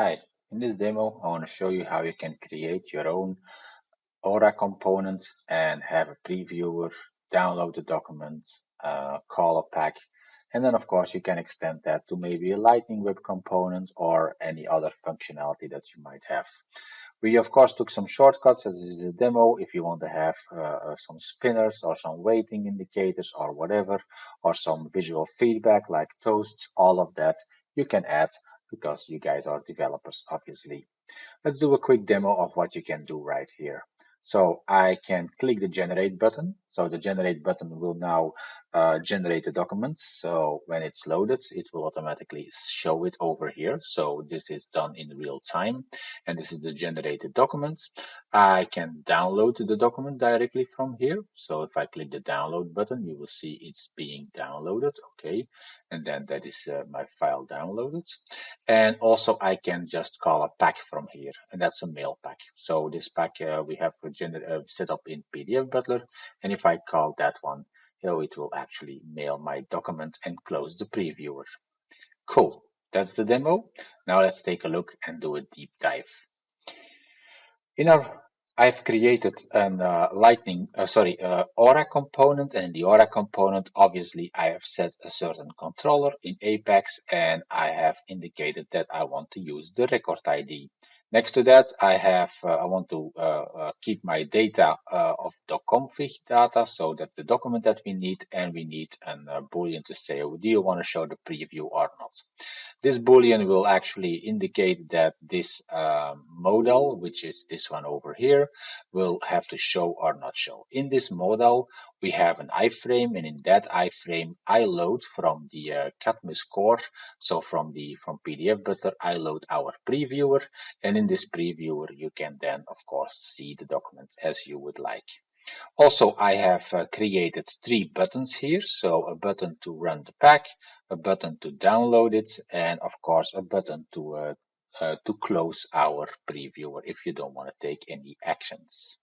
Hi, in this demo I want to show you how you can create your own Aura component and have a previewer, download the documents, uh, call a pack, and then of course you can extend that to maybe a Lightning Web component or any other functionality that you might have. We of course took some shortcuts as this is a demo if you want to have uh, some spinners or some waiting indicators or whatever or some visual feedback like toasts, all of that you can add because you guys are developers, obviously. Let's do a quick demo of what you can do right here. So I can click the generate button. So the generate button will now uh, generate the document. So when it's loaded, it will automatically show it over here. So this is done in real time. And this is the generated document. I can download the document directly from here. So if I click the download button, you will see it's being downloaded. Okay. And then that is uh, my file downloaded. And also I can just call a pack from here. And that's a mail pack. So this pack uh, we have uh, set up in PDF Butler. And if I call that one, so it will actually mail my document and close the previewer. Cool, that's the demo. Now let's take a look and do a deep dive. In our, I've created an uh, Lightning, uh, sorry, uh, Aura component, and in the Aura component, obviously, I have set a certain controller in Apex, and I have indicated that I want to use the record ID. Next to that, I have uh, I want to uh, uh, keep my data uh, of .config data, so that's the document that we need, and we need a uh, boolean to say, do you want to show the preview or not? This boolean will actually indicate that this um, modal, which is this one over here, will have to show or not show. In this modal, we have an iframe and in that iframe I load from the uh, core so from the from PDF Butler I load our previewer. And in this previewer you can then of course see the document as you would like also I have uh, created three buttons here. So a button to run the pack a button to download it and of course a button to uh, uh to close our previewer if you don't want to take any actions.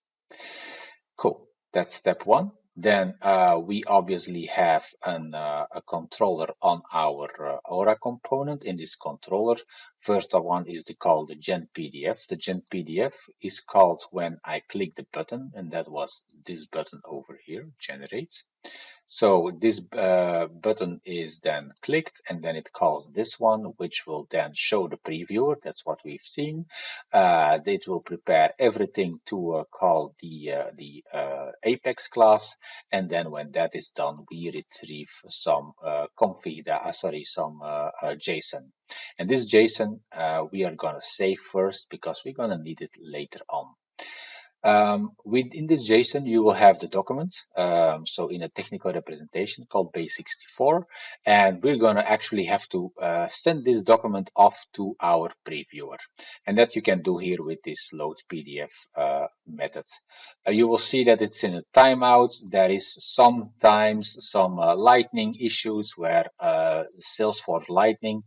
Cool. That's step one then uh, we obviously have an, uh, a controller on our uh, Aura component. In this controller, first one is the, called the Gen PDF. The Gen PDF is called when I click the button, and that was this button over here, Generate. So this uh, button is then clicked and then it calls this one, which will then show the previewer. That's what we've seen. Uh, it will prepare everything to uh, call the, uh, the uh, Apex class. And then when that is done, we retrieve some uh, config, sorry, some JSON. And this JSON, we are going to save first because we're going to need it later on. Um, within this JSON, you will have the document. Um, so in a technical representation called base64, and we're going to actually have to uh, send this document off to our previewer. And that you can do here with this load PDF uh, method. Uh, you will see that it's in a timeout. There is sometimes some uh, lightning issues where uh, Salesforce Lightning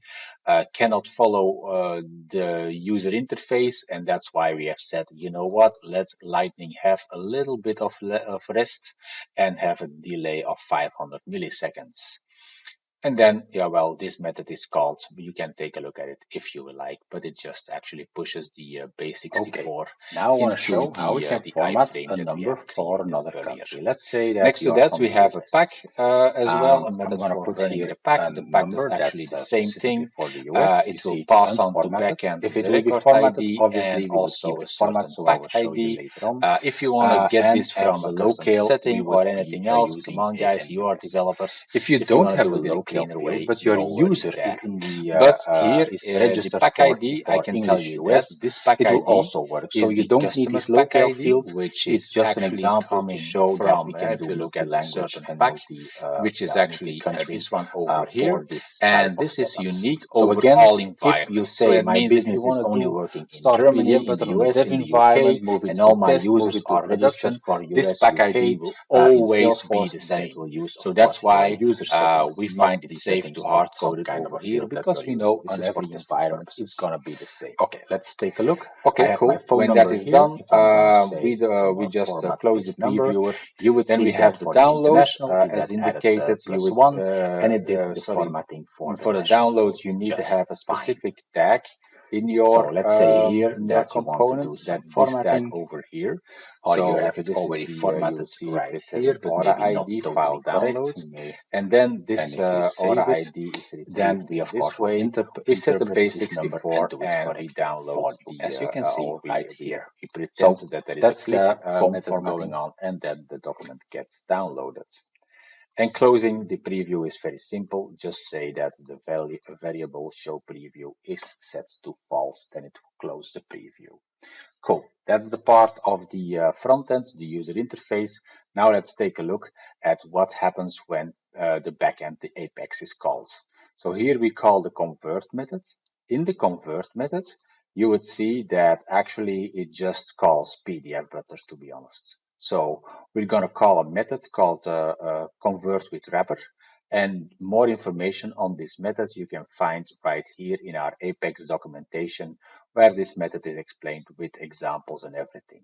uh, cannot follow uh, the user interface and that's why we have said you know what let lightning have a little bit of, of rest and have a delay of 500 milliseconds and then, yeah, well, this method is called, you can take a look at it if you would like, but it just actually pushes the uh, base64. Okay. Now I want to show how we can format a number for another country. Let's say that Next to that, we have a pack uh, as um, well, a method for put running the pack. The pack is actually the same thing. For the US, uh, it will pass on to backend if it will be formatted, ID obviously and also a format so pack ID. Uh, if you want to uh, get this from a local setting or anything else, come on guys, you are developers. If you don't have a local cleaner way, but your user is in the uh, but here is uh, registered the pack ID. I can tell you that this pack ID will also work. So you don't need this local field, which is just an example to show that we can do look at language and pack, uh, which is actually this one over here, and this is unique over all environments. If you say my business is only working in Germany, in the US, in the UK, and all my users are registered for US, this pack ID will always be the same. So that's why users we find find it safe to hard code it over here because we know on every environment it's gonna be the same. Okay, let's take a look. Okay, cool. When that is done, uh, we uh, we just uh, close the previewer. You would then we have the download uh, as indicated. You would one uh, and it did the formatting for for the download. You need to have a specific tag in your so let's say um, here that you want to do formatting. over here. Or so you have it already formatted see right it here but Aura ID file downloads and then this uh, Aura ID is then we of course way we set the base64 and we download the as you can uh, see right here. he pretends so that there is a click uh, uh, method going on and then the document gets downloaded and closing the preview is very simple. Just say that the value, variable show preview is set to false, then it will close the preview. Cool. That's the part of the uh, front end, the user interface. Now let's take a look at what happens when uh, the backend, the Apex is called. So here we call the convert method. In the convert method, you would see that actually it just calls PDF Butler to be honest. So we're going to call a method called uh, uh, convert with wrapper. And more information on this method you can find right here in our Apex documentation, where this method is explained with examples and everything.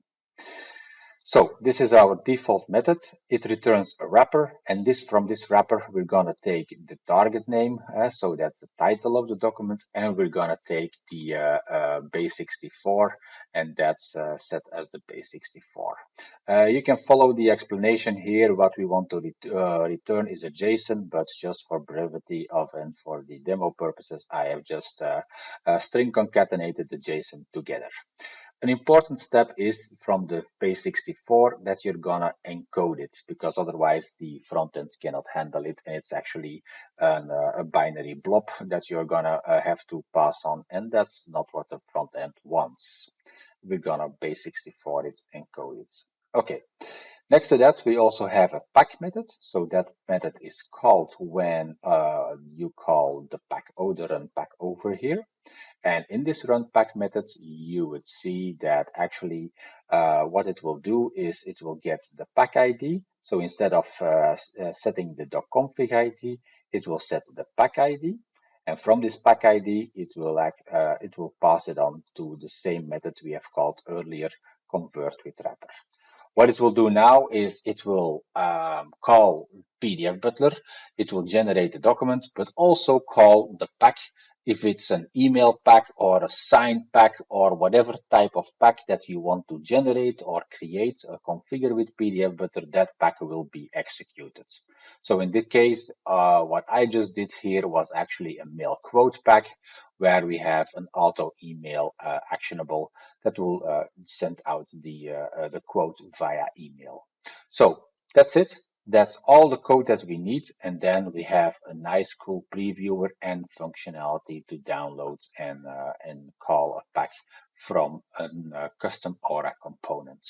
So this is our default method. It returns a wrapper and this from this wrapper we're gonna take the target name, uh, so that's the title of the document, and we're gonna take the uh, uh, base64 and that's uh, set as the base64. Uh, you can follow the explanation here. What we want to ret uh, return is a JSON, but just for brevity of and for the demo purposes, I have just string concatenated the JSON together. An important step is from the base64 that you're gonna encode it because otherwise the front end cannot handle it and it's actually an, uh, a binary blob that you're gonna uh, have to pass on and that's not what the front end wants. We're gonna base64 it, encode it. Okay. Next to that, we also have a pack method. So that method is called when uh, you call the pack order and pack over here. And in this run pack method, you would see that actually uh, what it will do is it will get the pack ID. So instead of uh, uh setting the doc .config ID, it will set the pack ID. And from this pack ID, it will act, uh, it will pass it on to the same method we have called earlier, convert with wrapper. What it will do now is it will um, call PDF Butler, it will generate the document, but also call the pack. If it's an email pack or a sign pack or whatever type of pack that you want to generate or create or configure with PDF Butler, that pack will be executed. So in this case, uh, what I just did here was actually a mail quote pack where we have an auto email uh, actionable that will uh, send out the, uh, uh, the quote via email. So that's it. That's all the code that we need. And then we have a nice cool previewer and functionality to download and, uh, and call a pack from a uh, custom Aura component.